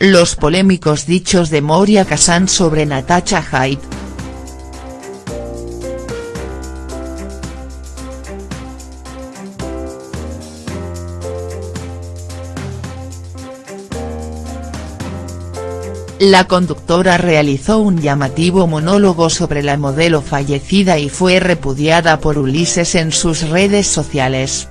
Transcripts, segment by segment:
Los polémicos dichos de Moria Kazan sobre Natasha Haidt. La conductora realizó un llamativo monólogo sobre la modelo fallecida y fue repudiada por Ulises en sus redes sociales.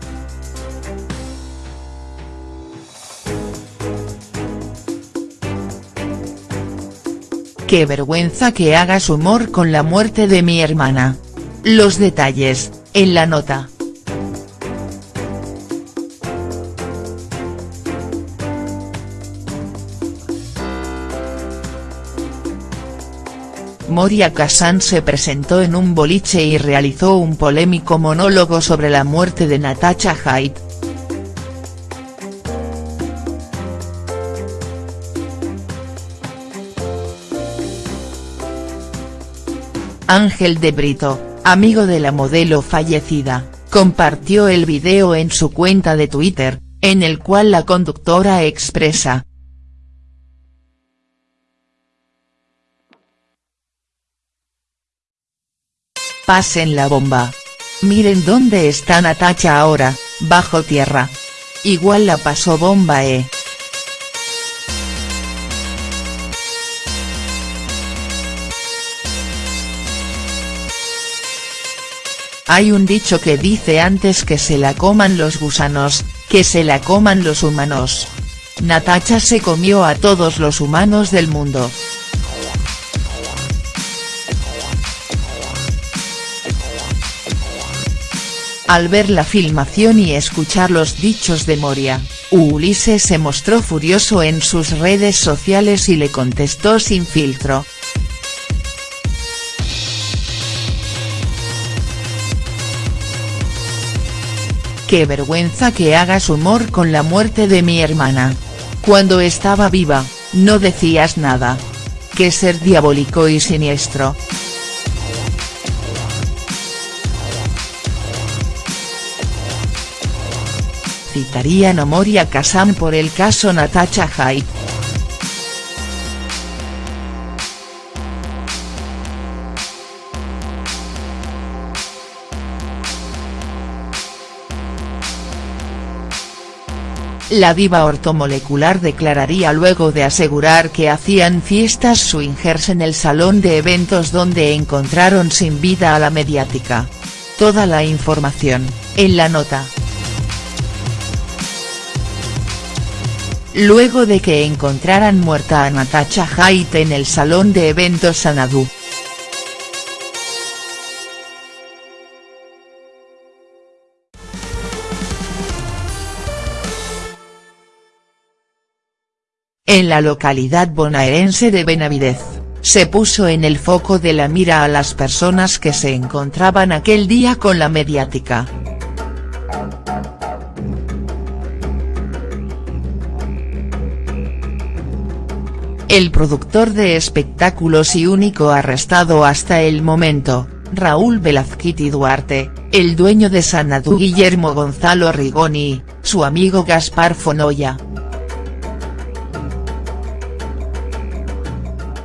Qué vergüenza que hagas humor con la muerte de mi hermana. Los detalles, en la nota. Moria Kazan se presentó en un boliche y realizó un polémico monólogo sobre la muerte de Natasha Haidt. Ángel de Brito, amigo de la modelo fallecida, compartió el video en su cuenta de Twitter, en el cual la conductora expresa, Pasen la bomba. Miren dónde está Natacha ahora, bajo tierra. Igual la pasó bomba eh. Hay un dicho que dice antes que se la coman los gusanos, que se la coman los humanos. Natacha se comió a todos los humanos del mundo. Al ver la filmación y escuchar los dichos de Moria, Ulises se mostró furioso en sus redes sociales y le contestó sin filtro. Qué vergüenza que hagas humor con la muerte de mi hermana. Cuando estaba viva, no decías nada. Qué ser diabólico y siniestro. citarían a Moria Kazan por el caso Natasha Haidt. La diva ortomolecular declararía luego de asegurar que hacían fiestas swingers en el salón de eventos donde encontraron sin vida a la mediática. Toda la información, en la nota. luego de que encontraran muerta a Natasha Haidt en el salón de eventos Sanadu. En la localidad bonaerense de Benavidez, se puso en el foco de la mira a las personas que se encontraban aquel día con la mediática. El productor de espectáculos y único arrestado hasta el momento, Raúl Velazquiti Duarte, el dueño de Sanadu Guillermo Gonzalo Rigoni, su amigo Gaspar Fonoya.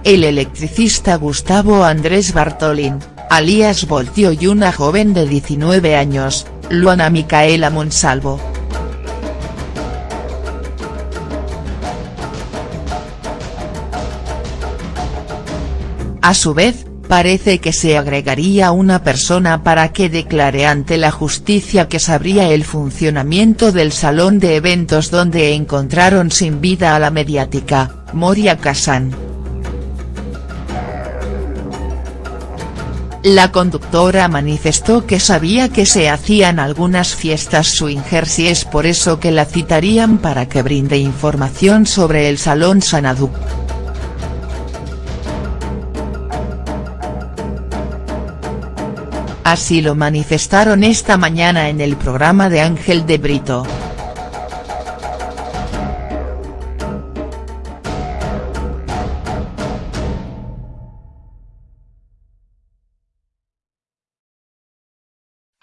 El electricista Gustavo Andrés Bartolín, alias Voltio y una joven de 19 años, Luana Micaela Monsalvo. A su vez, parece que se agregaría una persona para que declare ante la justicia que sabría el funcionamiento del salón de eventos donde encontraron sin vida a la mediática, Moria Kazan. La conductora manifestó que sabía que se hacían algunas fiestas swingers y es por eso que la citarían para que brinde información sobre el Salón Sanadu. Así lo manifestaron esta mañana en el programa de Ángel de Brito.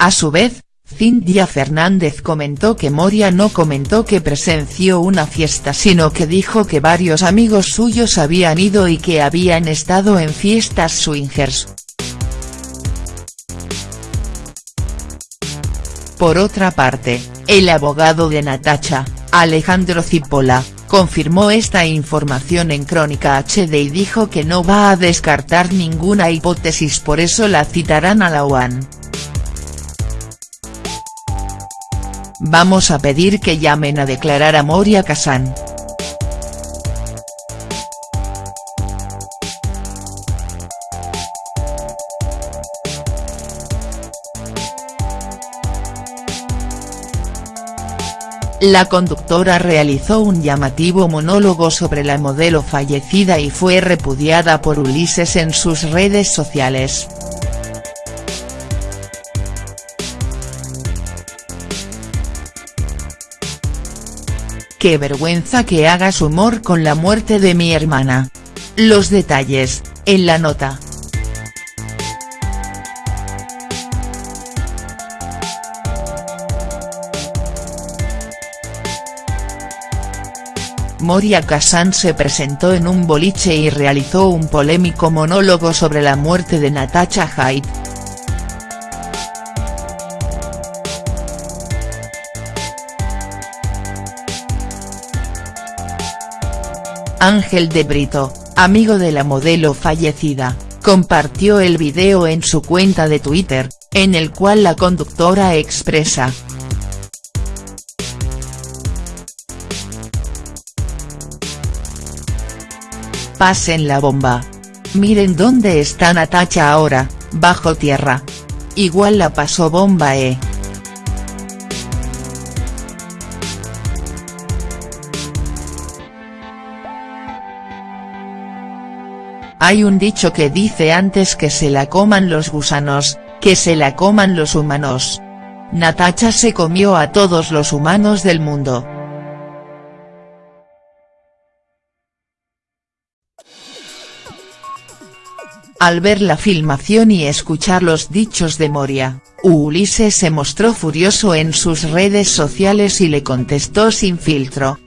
A su vez, Cintia Fernández comentó que Moria no comentó que presenció una fiesta sino que dijo que varios amigos suyos habían ido y que habían estado en fiestas swingers. Por otra parte, el abogado de Natacha, Alejandro Cipolla, confirmó esta información en Crónica HD y dijo que no va a descartar ninguna hipótesis por eso la citarán a la UAN. Vamos a pedir que llamen a declarar a Moria Kazan. La conductora realizó un llamativo monólogo sobre la modelo fallecida y fue repudiada por Ulises en sus redes sociales. Qué vergüenza que hagas humor con la muerte de mi hermana. Los detalles, en la nota. Moria Kazan se presentó en un boliche y realizó un polémico monólogo sobre la muerte de Natasha Haidt. Ángel de Brito, amigo de la modelo fallecida, compartió el video en su cuenta de Twitter, en el cual la conductora expresa. Pasen la bomba. Miren dónde está Natacha ahora, bajo tierra. Igual la pasó bomba eh. Hay un dicho que dice antes que se la coman los gusanos, que se la coman los humanos. Natacha se comió a todos los humanos del mundo. Al ver la filmación y escuchar los dichos de Moria, Ulises se mostró furioso en sus redes sociales y le contestó sin filtro.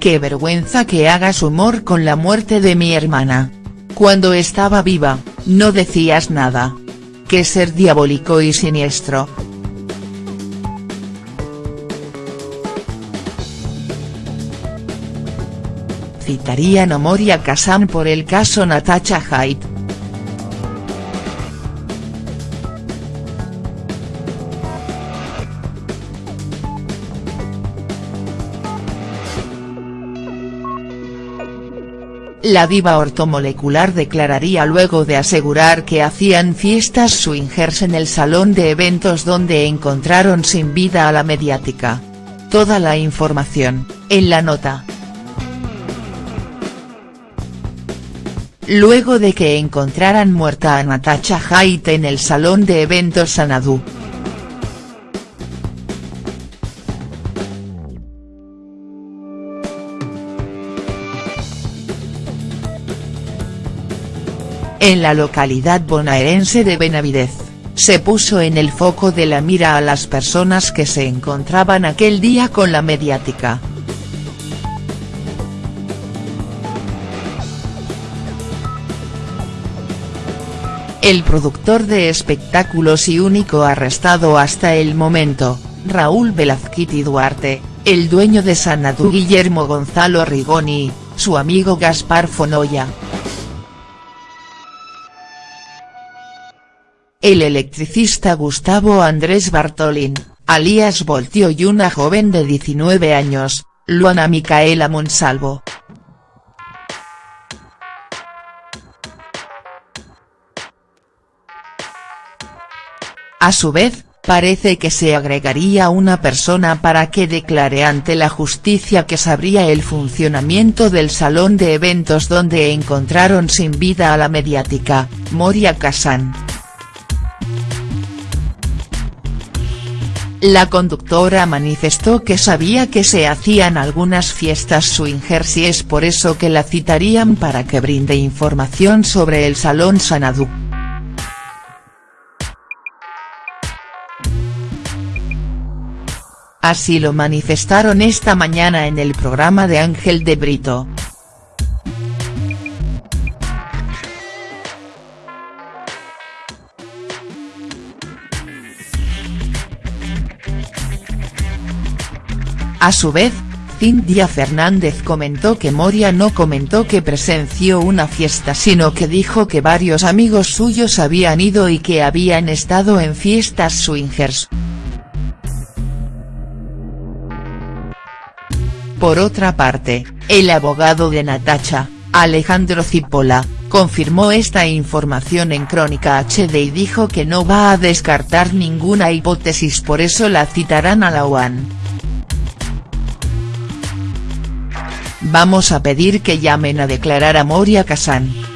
Qué vergüenza que hagas humor con la muerte de mi hermana. Cuando estaba viva, no decías nada. Qué ser diabólico y siniestro. Citarían a Moria Kazan por el caso Natasha Haidt. La diva ortomolecular declararía luego de asegurar que hacían fiestas swingers en el salón de eventos donde encontraron sin vida a la mediática. Toda la información, en la nota. Luego de que encontraran muerta a Natasha Haidt en el salón de eventos Sanadu. En la localidad bonaerense de Benavidez, se puso en el foco de la mira a las personas que se encontraban aquel día con la mediática. El productor de espectáculos y único arrestado hasta el momento, Raúl Velazquiti Duarte, el dueño de Sanadú Guillermo Gonzalo Rigoni, su amigo Gaspar Fonoya, el electricista Gustavo Andrés Bartolín, alias Voltio y una joven de 19 años, Luana Micaela Monsalvo. A su vez, parece que se agregaría una persona para que declare ante la justicia que sabría el funcionamiento del salón de eventos donde encontraron sin vida a la mediática, Moria Kazan. La conductora manifestó que sabía que se hacían algunas fiestas swingers y es por eso que la citarían para que brinde información sobre el Salón Sanadu. Así lo manifestaron esta mañana en el programa de Ángel de Brito. A su vez, Cintia Fernández comentó que Moria no comentó que presenció una fiesta sino que dijo que varios amigos suyos habían ido y que habían estado en fiestas swingers. Por otra parte, el abogado de Natacha, Alejandro Cipolla, confirmó esta información en Crónica HD y dijo que no va a descartar ninguna hipótesis por eso la citarán a la UAN. Vamos a pedir que llamen a declarar a Moria Kazan.